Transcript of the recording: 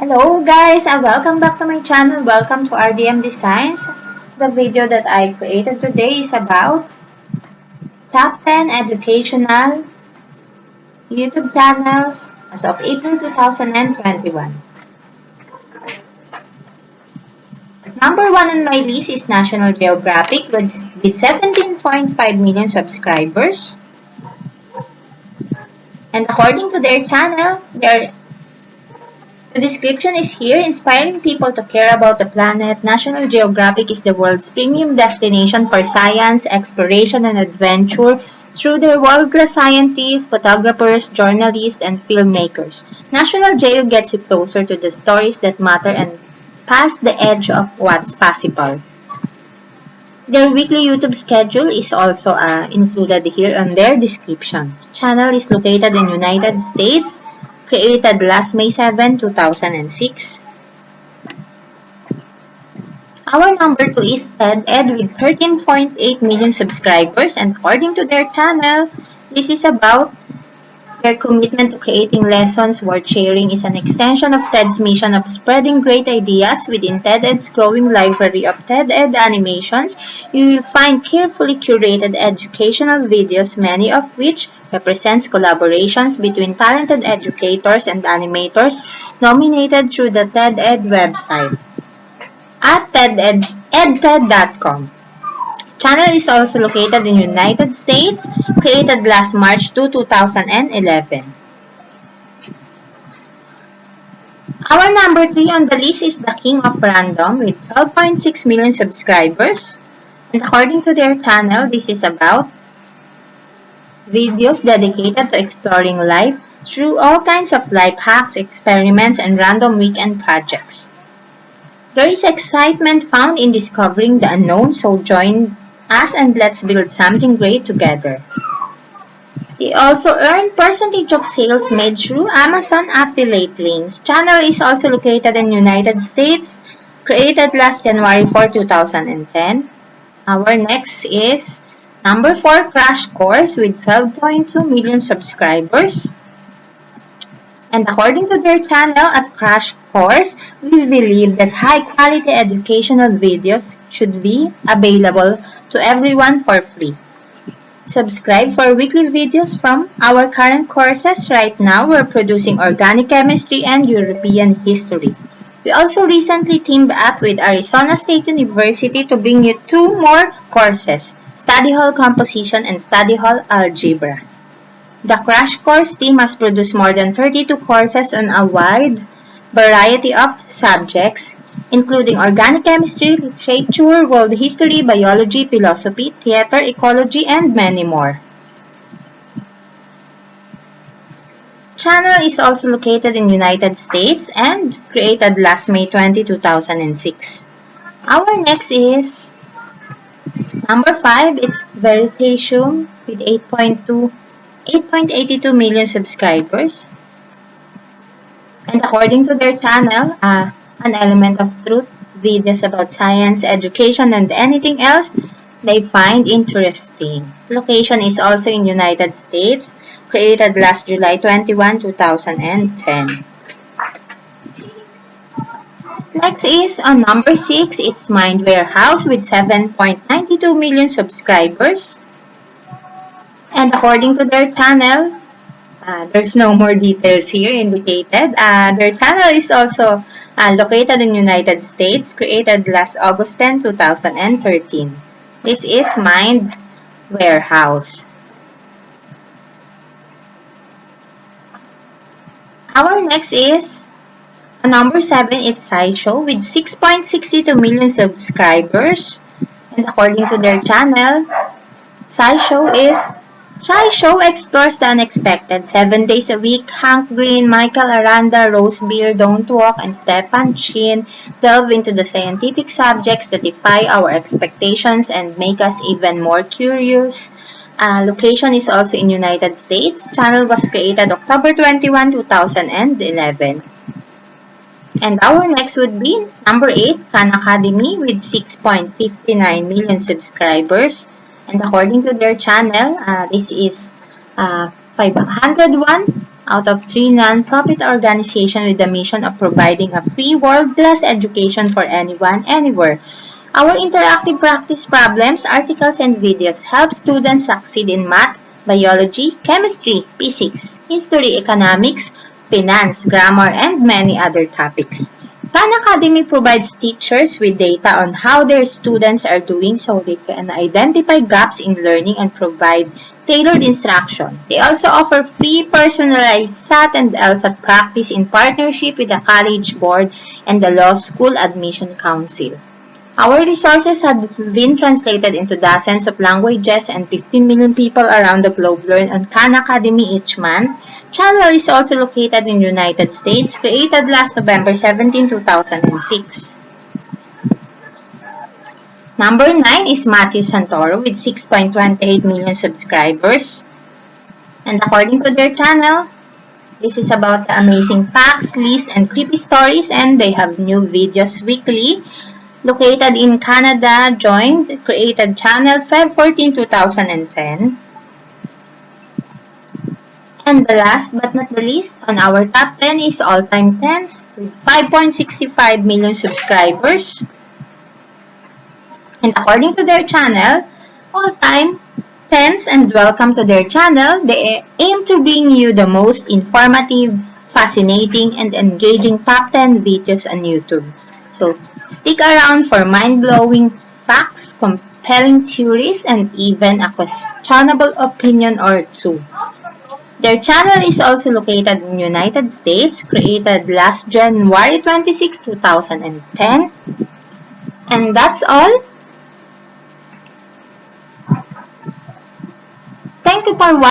Hello guys and welcome back to my channel. Welcome to RDM Designs. The video that I created today is about top 10 educational YouTube channels as of April 2021. Number one on my list is National Geographic with, with 17.5 million subscribers. And according to their channel, they the description is here, inspiring people to care about the planet. National Geographic is the world's premium destination for science, exploration, and adventure through their world-class scientists, photographers, journalists, and filmmakers. National Geo gets you closer to the stories that matter and past the edge of what's possible. Their weekly YouTube schedule is also uh, included here on their description. Channel is located in United States, created last May 7, 2006. Our number 2 is Ted Ed with 13.8 million subscribers and according to their channel, this is about their commitment to creating lessons worth sharing is an extension of TED's mission of spreading great ideas within TED-Ed's growing library of TED Ed animations. You will find carefully curated educational videos, many of which represents collaborations between talented educators and animators nominated through the TED Ed website at TEDED. Channel is also located in United States, created last March 2, 2011. Our number 3 on the list is The King of Random with 12.6 million subscribers. And according to their channel, this is about videos dedicated to exploring life through all kinds of life hacks, experiments, and random weekend projects. There is excitement found in discovering the unknown, so join us and let's build something great together. They also earn percentage of sales made through Amazon affiliate links. Channel is also located in United States, created last January 4, 2010. Our next is number 4 Crash Course with 12.2 million subscribers. And according to their channel at Crash Course, we believe that high-quality educational videos should be available to everyone for free. Subscribe for weekly videos from our current courses. Right now, we're producing Organic Chemistry and European History. We also recently teamed up with Arizona State University to bring you two more courses, Study Hall Composition and Study Hall Algebra. The Crash Course team has produced more than 32 courses on a wide variety of subjects, including organic chemistry, literature, world history, biology, philosophy, theater, ecology, and many more. Channel is also located in United States and created last May 20, 2006. Our next is number 5, it's Veritasium with 8.2 8.82 million subscribers. And according to their channel, uh, an element of truth, videos about science, education, and anything else they find interesting. Location is also in United States, created last July 21, 2010. Next is on number 6, it's Mind Warehouse with 7.92 million subscribers. And according to their channel, uh, there's no more details here indicated. Uh, their channel is also uh, located in United States, created last August 10, 2013. This is Mind Warehouse. Our next is a number 7, it's SciShow with 6.62 million subscribers. And according to their channel, SciShow is SciShow explores the unexpected. Seven days a week, Hank Green, Michael Aranda, Rose Beer, Don't Walk, and Stefan Chin delve into the scientific subjects that defy our expectations and make us even more curious. Uh, location is also in United States. Channel was created October 21, 2011. And our next would be number 8, Khan Academy with 6.59 million subscribers. And according to their channel, uh, this is uh, 501 out of three non-profit organizations with the mission of providing a free world-class education for anyone, anywhere. Our interactive practice problems, articles, and videos help students succeed in math, biology, chemistry, physics, history, economics, finance, grammar, and many other topics. Khan Academy provides teachers with data on how their students are doing so they can identify gaps in learning and provide tailored instruction. They also offer free personalized SAT and LSAT practice in partnership with the College Board and the Law School Admission Council. Our resources have been translated into dozens of languages and 15 million people around the globe learn on Khan Academy each month. Channel is also located in United States, created last November 17, 2006. Number 9 is Matthew Santoro with 6.28 million subscribers. And according to their channel, this is about the amazing facts, lists, and creepy stories and they have new videos weekly located in Canada, joined, created channel Feb 14, 2010. And the last but not the least, on our top 10 is All Time Tens with 5.65 million subscribers. And according to their channel, All Time Tens and welcome to their channel, they aim to bring you the most informative, fascinating, and engaging top 10 videos on YouTube. So Stick around for mind-blowing facts, compelling theories, and even a questionable opinion or two. Their channel is also located in United States, created last January 26, 2010. And that's all. Thank you for watching.